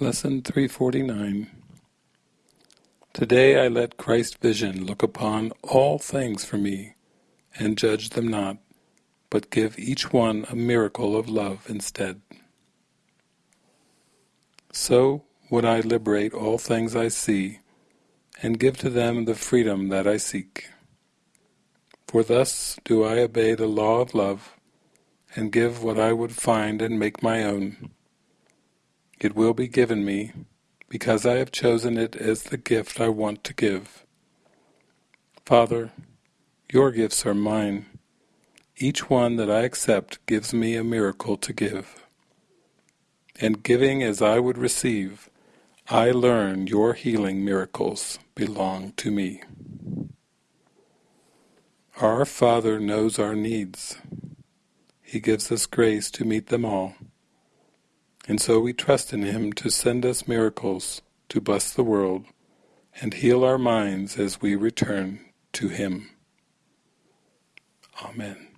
Lesson 349 Today I let Christ's vision look upon all things for me, and judge them not, but give each one a miracle of love instead. So would I liberate all things I see, and give to them the freedom that I seek. For thus do I obey the law of love, and give what I would find and make my own. It will be given me, because I have chosen it as the gift I want to give. Father, your gifts are mine. Each one that I accept gives me a miracle to give. And giving as I would receive, I learn your healing miracles belong to me. Our Father knows our needs. He gives us grace to meet them all. And so we trust in Him to send us miracles to bless the world and heal our minds as we return to Him. Amen.